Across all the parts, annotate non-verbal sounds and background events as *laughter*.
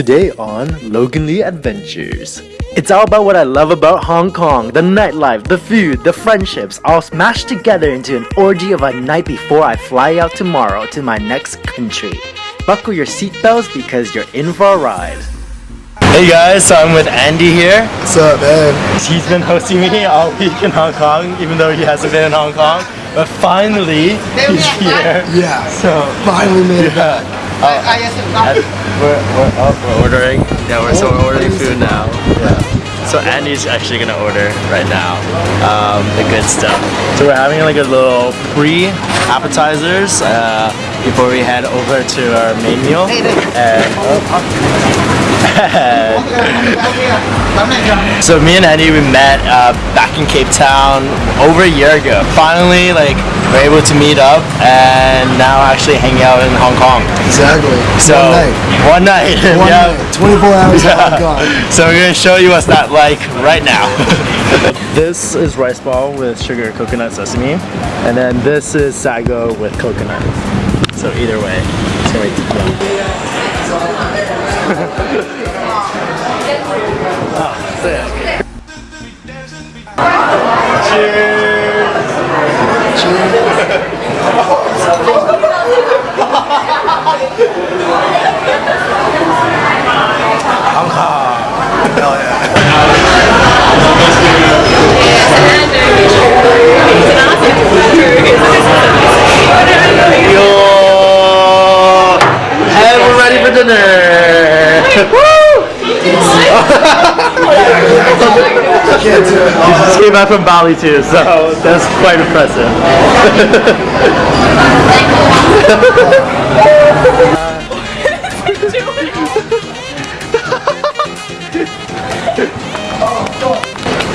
Today on Logan Lee Adventures. It's all about what I love about Hong Kong the nightlife, the food, the friendships, all smashed together into an orgy of a night before I fly out tomorrow to my next country. Buckle your seatbelts because you're in for a ride. Hey guys, so I'm with Andy here. What's up, man? He's been hosting me all week in Hong Kong, even though he hasn't been in Hong Kong. But finally, he's here. Yeah, So, finally made it yeah. back. And we're, we're, oh, we're ordering. Yeah, we're, so we're ordering food now. Yeah. So Andy's actually gonna order right now um, the good stuff. So we're having like a little pre appetizers uh, before we head over to our main meal. And, *laughs* so me and Eddie, we met uh, back in Cape Town over a year ago. Finally, like we're able to meet up and now actually hanging out in Hong Kong. Exactly. So One night. one night. *laughs* One yeah. night. 24 hours Yeah. yeah. gone. So we're gonna show you what's that like right now. *laughs* this is rice ball with sugar, coconut, sesame, and then this is sago with coconut. So either way, it's gonna be yum. oh, sick. Cheers. Hong *laughs* Kong. Hell yeah. Yo! Hey, we're ready for dinner! Woo! Can't do it. We just came back from Bali too, so oh, that's quite impressive.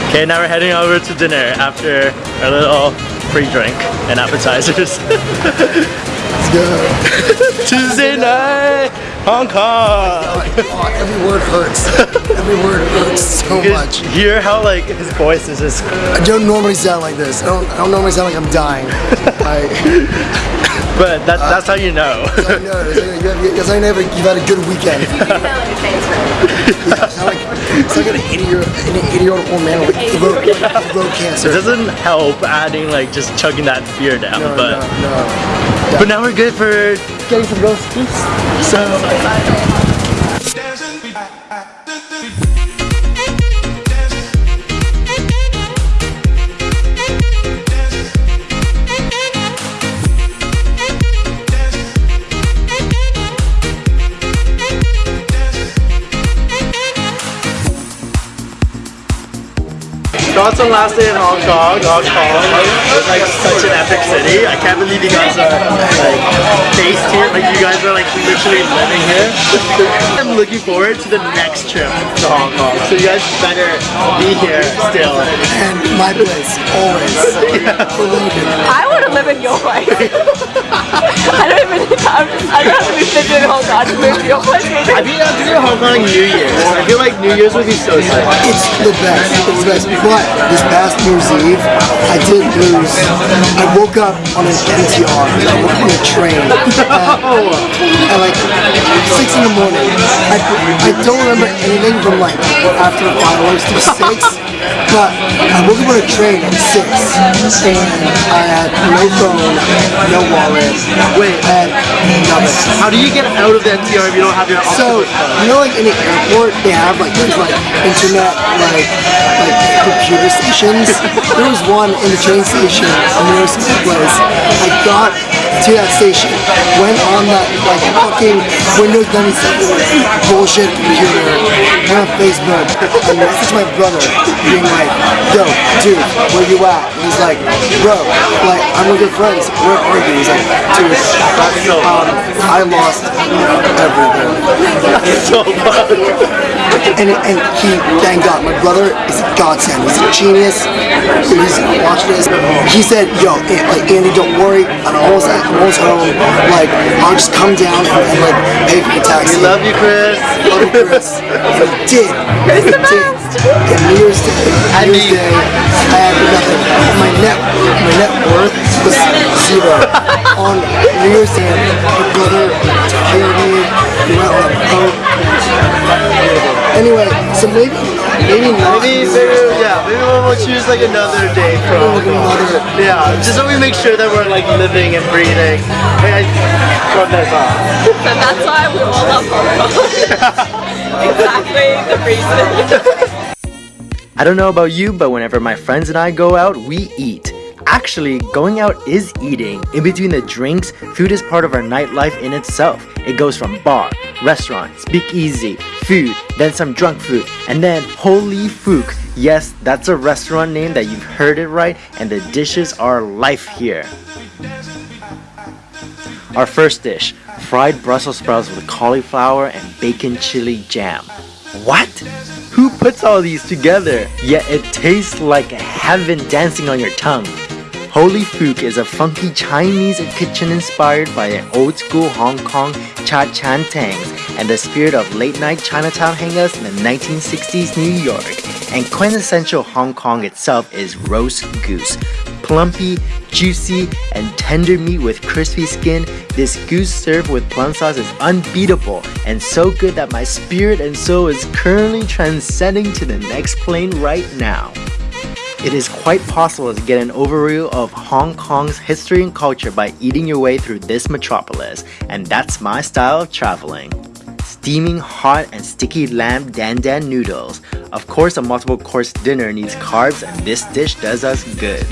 Okay, now we're heading over to dinner after our little pre-drink and appetizers. Let's go. *laughs* Tuesday night, Hong Kong. Oh, every word hurts. Every word hurts so You much. can hear how like his voice is just I don't normally sound like this. I don't, I don't normally sound like I'm dying. I, *laughs* but that, that's how you know. *laughs* I know. Because I never, you've had a good weekend. It's not like, *laughs* it's like an 80 year, an 80 year old old man with throat, throat cancer. It cancer. doesn't help adding like just chugging that beer down, No, but no, no. but now we're good for getting some roast beef. So Thoughts on last day in Hong Kong? Hong Kong is like such an epic city. I can't believe you guys are like based here. Like you guys are like literally living here. I'm looking forward to the next trip to Hong Kong. So you guys better be here still. And my place, always. For Logan. I want to live in your place. *laughs* I don't even. I'm, I'd rather be sitting in Hong Kong to move to your place. I've been out to do Hong Kong New Year's. I feel like New Year's would be so sick. It's the best. It's the best. But this past New Year's Eve, I did lose. I woke up on an MTR, I woke up on a train *laughs* at, at like six in the morning. I, I don't remember anything from like after fireworks to six. *laughs* But I woke up on a train at six, and I had no phone, no wallet. Wait. I had nothing. How do you get out of the MTR if you don't have your So you know, like in the airport, they have like there's like internet like like computer stations. *laughs* There was one in the train station in New York City place. I got to that station, went on that like fucking Windows 97 bullshit computer, went on Facebook, and messaged my brother, being like, "Yo, dude, where you at?" And he's like, "Bro, like I'm with your friends. Where are you?" He's like, "Dude, um, I lost everything." *laughs* so. And, and he, thank God, my brother is a godsend. He's a genius. He's watching this. He said, "Yo, like Andy, don't worry. I'm almost at, I'm almost home. Like, I'll just come down and, and like pay for the taxi." We love you, Chris. Love you, Chris. *laughs* And he did. The He did. best? And New Year's Day, New Year's Day, I had nothing. My net, my net worth was zero. On New Year's Day, my brother took care of me. We went on a boat. So maybe, maybe not. Maybe, maybe, yeah, maybe we'll, we'll choose like another day for another- Yeah, just so we make sure that we're like living and breathing. Hey, I got that off. And that's why we all love Hong *laughs* Kong. exactly the reason. *laughs* I don't know about you, but whenever my friends and I go out, we eat. Actually, going out is eating. In between the drinks, food is part of our nightlife in itself. It goes from bar, restaurant, speakeasy, food, then some drunk food, and then Ho Lee Fook. Yes, that's a restaurant name that you've heard it right, and the dishes are life here. Our first dish fried Brussels sprouts with cauliflower and bacon chili jam. What? Who puts all these together? Yet it tastes like heaven dancing on your tongue. Ho Lee Fook is a funky Chinese kitchen inspired by an old school Hong Kong cha chaan tengs and the spirit of late night Chinatown hangouts in the 1960s New York. And quintessential Hong Kong itself is roast goose. Plumpy, juicy, and tender meat with crispy skin, this goose served with plum sauce is unbeatable and so good that my spirit and soul is currently transcending to the next plane right now. It is quite possible to get an overview of Hong Kong's history and culture by eating your way through this metropolis, and that's my style of traveling. Steaming hot and sticky lamb dan dan noodles. Of course, a multiple course dinner needs carbs, and this dish does us good.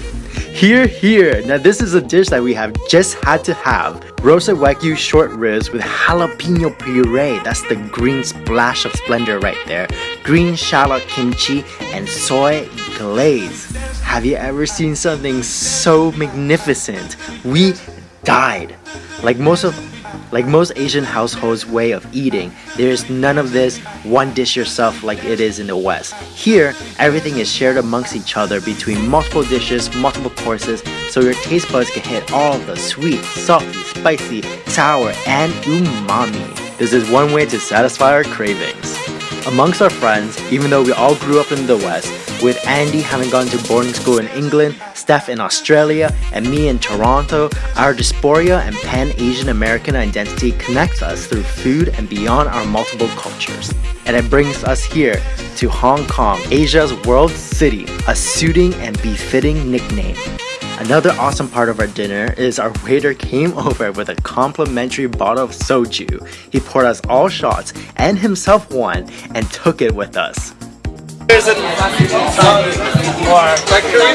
Here, here. Now, this is a dish that we have just had to have. Roasted Wagyu short ribs with jalapeno puree. That's the green splash of splendor right there. Green shallot kimchi and soy glaze. Have you ever seen something so magnificent? We died. Like most of like most Asian households' way of eating, there is none of this one dish yourself like it is in the West. Here, everything is shared amongst each other between multiple dishes, multiple courses, so your taste buds can hit all the sweet, salty, spicy, sour, and umami. This is one way to satisfy our cravings. Amongst our friends, even though we all grew up in the West, with Andy having gone to boarding school in England, Steph in Australia, and me in Toronto, our diaspora and pan Asian American identity connects us through food and beyond our multiple cultures. And it brings us here to Hong Kong, Asia's world city, a suiting and befitting nickname. Another awesome part of our dinner is our waiter came over with a complimentary bottle of soju. He poured us all shots and himself one and took it with us. There's an like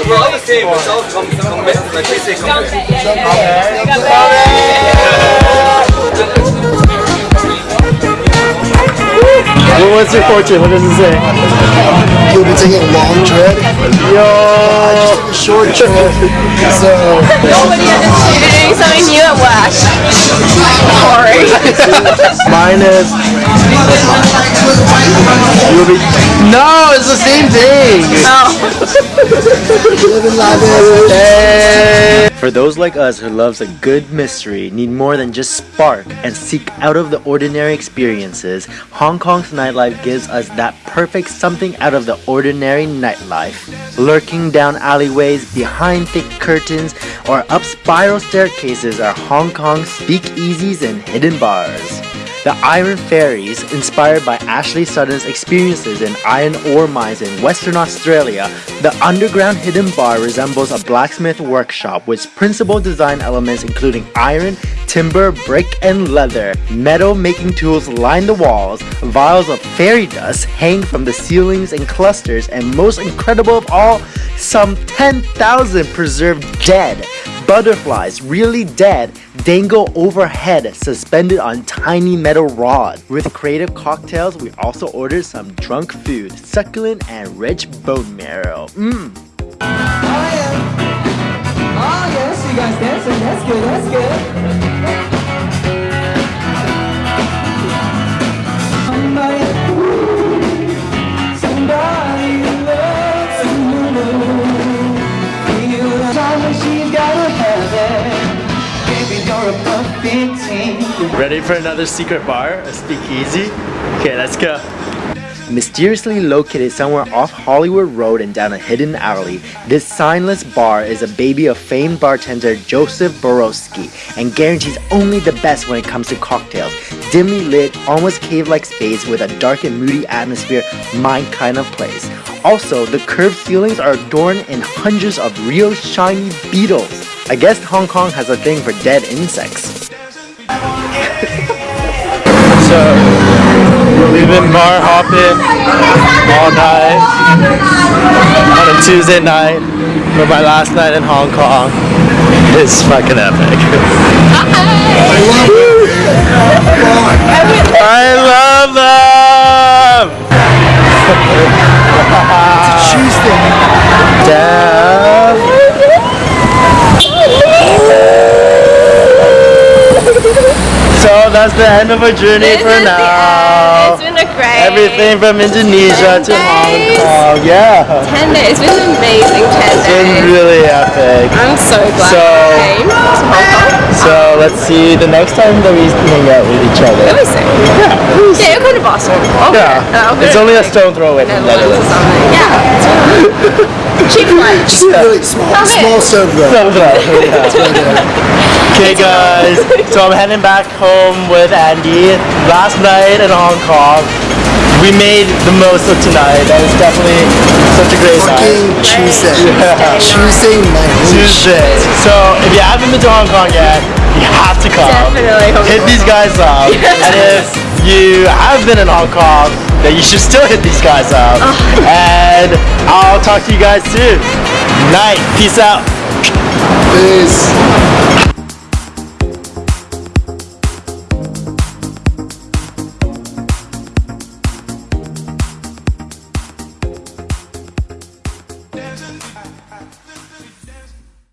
we're all the same. It's all com- com- like we say com- What was your fortune? What does it say? You'll be taking a long trip. Yo! A short trip. So Nobody understood doing something new at work. Sorry. *laughs* Mine is. You'll be. No, it's the same thing! Oh. live and lavish. Hey! For those like us who loves a good mystery, need more than just spark, and seek out of the ordinary experiences, Hong Kong's nightlife gives us that perfect something out of the ordinary nightlife. Lurking down alleyways, behind thick curtains, or up spiral staircases are Hong Kong's speakeasies and hidden bars. The Iron Fairies, inspired by Ashley Sutton's experiences in iron ore mines in Western Australia, the underground hidden bar resembles a blacksmith workshop with principal design elements including iron, timber, brick, and leather. Metal making tools line the walls, vials of fairy dust hang from the ceilings in clusters, and most incredible of all, some 10,000 preserved dead. Butterflies, really dead, dangle overhead, suspended on tiny metal rods. With creative cocktails, we also ordered some drunk food, succulent and rich bone marrow. Mmm. Oh, oh yes, you guys dancing. That's good. That's good. Ready for another secret bar? A speakeasy? Okay, let's go. Mysteriously located somewhere off Hollywood Road and down a hidden alley, this signless bar is a baby of famed bartender Joseph Boroski and guarantees only the best when it comes to cocktails. Dimly lit, almost cave-like space with a dark and moody atmosphere, my kind of place. Also, the curved ceilings are adorned in hundreds of real shiny beetles. I guess Hong Kong has a thing for dead insects. We've been bar hopping all night on a Tuesday night, but my last night in Hong Kong is fucking epic. I love them! *laughs* Tuesday. Damn. So that's the end of our journey This for now. It's been a great Everything from Indonesia to Hong. Kong. Yeah. Ten days. It's been an amazing ten days. It's been really epic. I'm so glad So- I came to Hong Kong. So let's see the next time that we hang out with each other. Really soon. Yeah. Yeah, you're going to Boston. Okay. Yeah. Uh, It's only a stone throw away from Netherlands Netherlands. Yeah. *laughs* Cheap flights. Just really small, Come small stove though. Stone throw, yeah. *laughs* Okay guys, so I'm heading back home with Andy. Last night in Hong Kong, we made the most of tonight. That was definitely such a great night. Fucking Tuesday. Yeah. Tuesday night. Tuesday. So if you haven't been to Hong Kong yet, you have to come. Definitely Hong Hit Kong. these guys up. *laughs* and if you have been in Hong Kong, then you should still hit these guys up. Oh. *laughs* And I'll talk to you guys soon. Night. Peace out. Peace.